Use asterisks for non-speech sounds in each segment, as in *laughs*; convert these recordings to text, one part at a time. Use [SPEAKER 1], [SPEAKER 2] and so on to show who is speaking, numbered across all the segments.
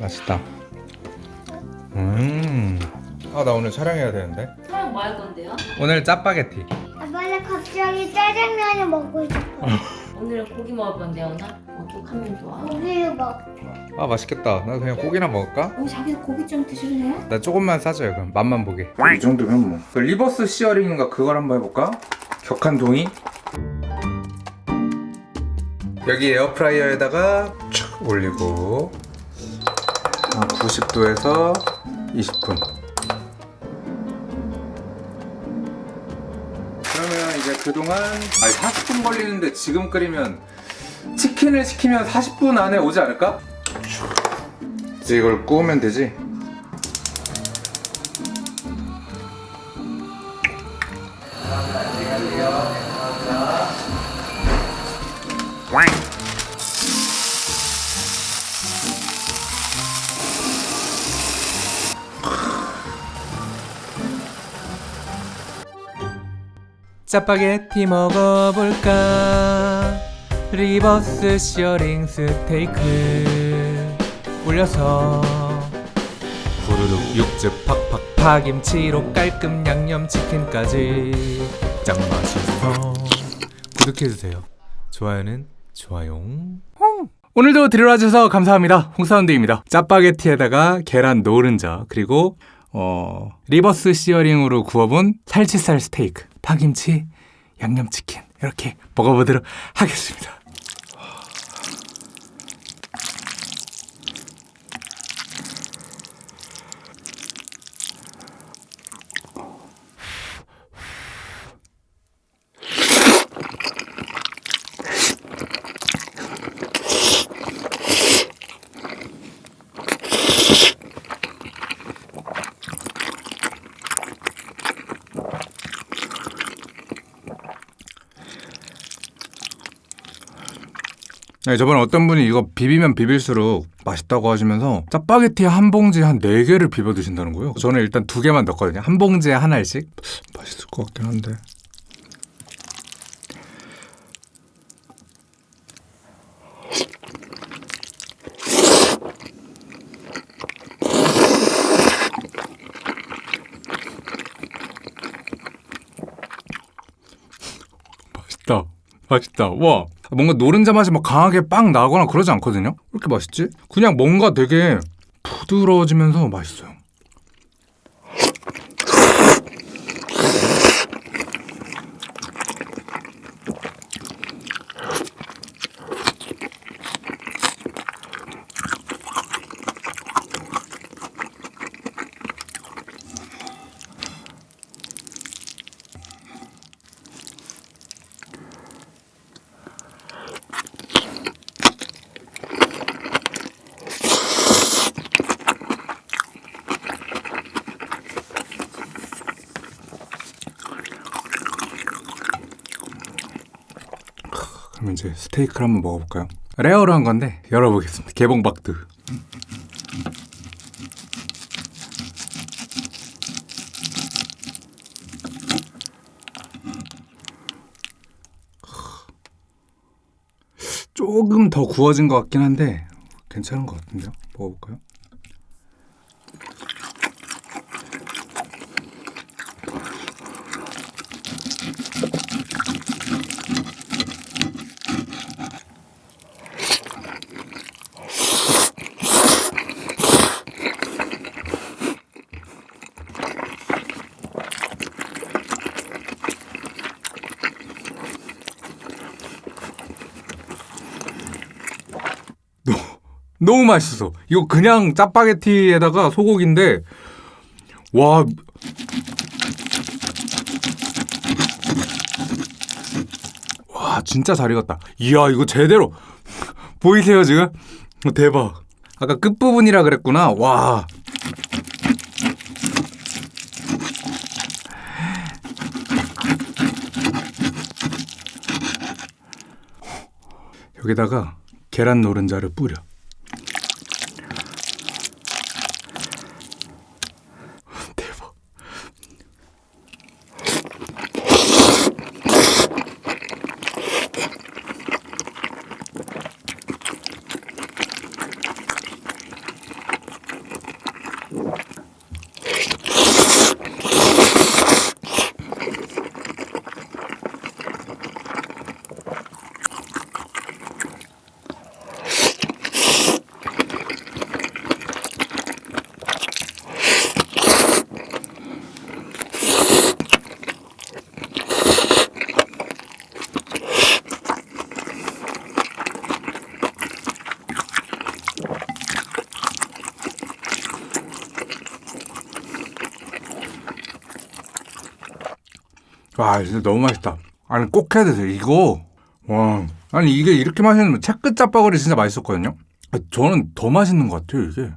[SPEAKER 1] 맛있다. 음. 아, 나 오늘 촬영해야 되는데.
[SPEAKER 2] 촬영 뭐 할 건데요?
[SPEAKER 1] 오늘 짜파게티.
[SPEAKER 3] 아빠 나 갑자기 짜장면을 먹고 싶어. *laughs*
[SPEAKER 2] 오늘은 고기 먹을 건데요, 오나? 어떡하면 좋아?
[SPEAKER 3] 고기를 먹.
[SPEAKER 1] 아, 맛있겠다. 나 그냥 고기나 먹을까?
[SPEAKER 2] 어, 자기도 고기 좀 드실래요?
[SPEAKER 1] 나 조금만 싸줘요, 그럼. 맛만 보게. 이 정도면 뭐. 그 reverse searing인가 그걸 한번 해볼까? 격한 동의. 여기 에어프라이어에다가 촥 올리고 90도에서 20분. 그러면 이제 그동안 아니 40분 걸리는데 지금 끓이면 치킨을 시키면 40분 안에 오지 않을까? 이제 이걸 구우면 되지? 짜파게티 먹어볼까? reverse searing 스테이크 올려서 후루룩 육즙 팍팍. 파김치로 깔끔 양념치킨까지 짱 맛있어 구독해주세요. 좋아요는 좋아요 오늘도 들어와주셔서 감사합니다. 홍사운드입니다. 짜파게티에다가 계란 노른자 그리고 어, 리버스 시어링으로 구워본 살치살 스테이크, 파김치, 양념치킨 이렇게 먹어보도록 하겠습니다. 네, 저번에 어떤 분이 이거 비비면 비빌수록 맛있다고 하시면서 짜파게티 한 봉지에 한 4개를 비벼 드신다는 거예요. 저는 일단 두 개만 넣었거든요. 한 봉지에 하나씩. 맛있을 것 같긴 한데. 맛있다. 맛있다. 와. 뭔가 노른자 맛이 막 강하게 빵 나거나 그러지 않거든요? 왜 이렇게 맛있지? 그냥 뭔가 되게 부드러워지면서 맛있어요. 그럼 이제 스테이크를 한번 먹어볼까요? rare로 한 건데 열어보겠습니다. 개봉박두. 조금 더 구워진 것 같긴 한데 괜찮은 것 같은데요? 먹어볼까요? 너무 맛있어. 이거 그냥 짜파게티에다가 소고기인데 와 와, 진짜 잘 익었다. 이야, 이거 제대로 보이세요, 지금? 어, 대박. 아까 끝부분이라 그랬구나. 와. 여기다가 계란 노른자를 뿌려. 와 진짜 너무 맛있다. 아니 꼭 해야 되세요. 이거 와 아니 이게 이렇게 맛있는 채끝 짜파구리 진짜 맛있었거든요. 아, 저는 더 맛있는 것 같아요 이게.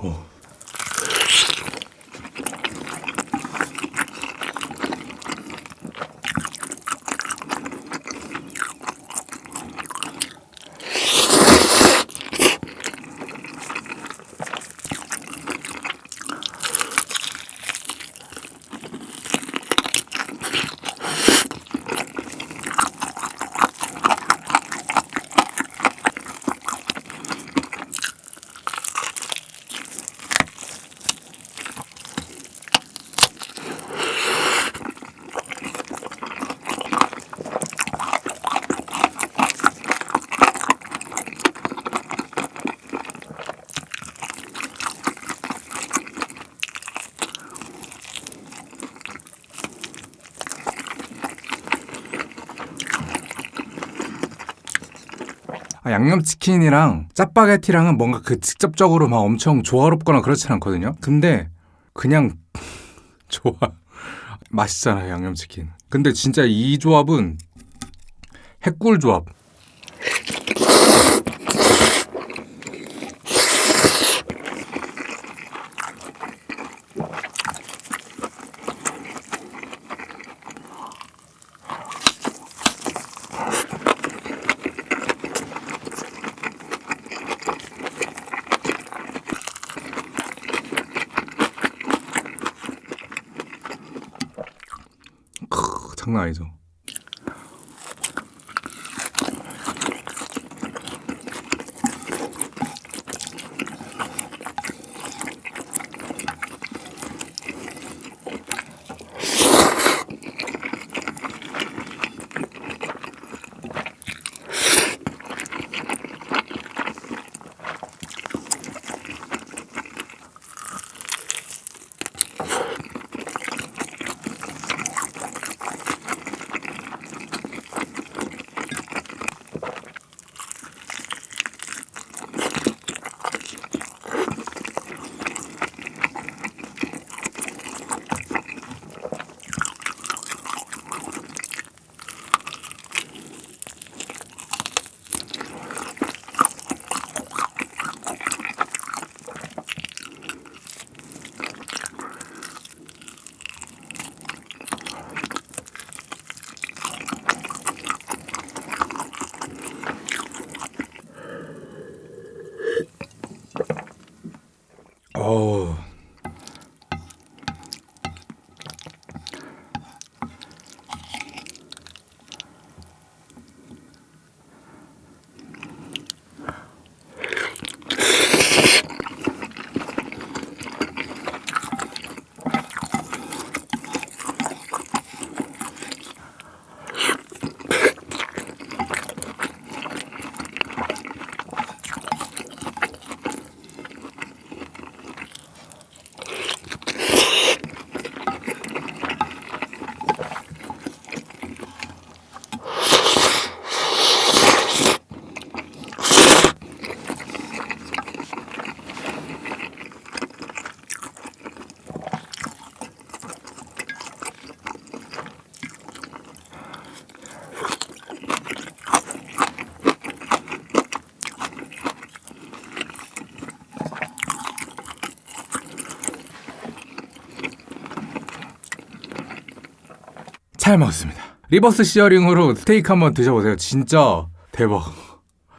[SPEAKER 1] 아, 양념치킨이랑 짜파게티랑은 뭔가 그 직접적으로 막 엄청 조화롭거나 그렇진 않거든요. 근데 그냥 *laughs* 좋아. 맛있잖아요, 양념치킨. 근데 진짜 이 조합은 핵꿀 조합. 크, 장난 아니죠. 잘 먹었습니다. reverse searing으로 스테이크 한번 드셔보세요. 진짜 대박.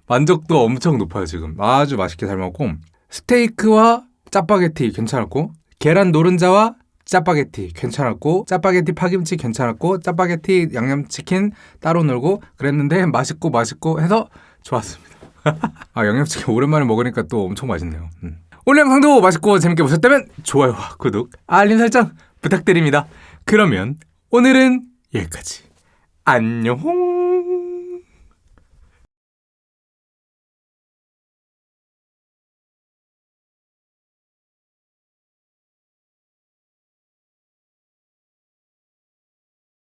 [SPEAKER 1] 만족도 엄청 높아요, 지금. 아주 맛있게 잘 먹고. 스테이크와 짜파게티 괜찮았고, 계란 노른자와 짜파게티 괜찮았고, 짜파게티 파김치 괜찮았고, 짜파게티 양념치킨 따로 놀고 그랬는데 맛있고 맛있고 해서 좋았습니다. *laughs* 아, 양념치킨 오랜만에 먹으니까 또 엄청 맛있네요. 음. 오늘 영상도 맛있고 재밌게 보셨다면 좋아요와 구독, 알림 설정 부탁드립니다. 그러면 오늘은 여기까지. 안녕!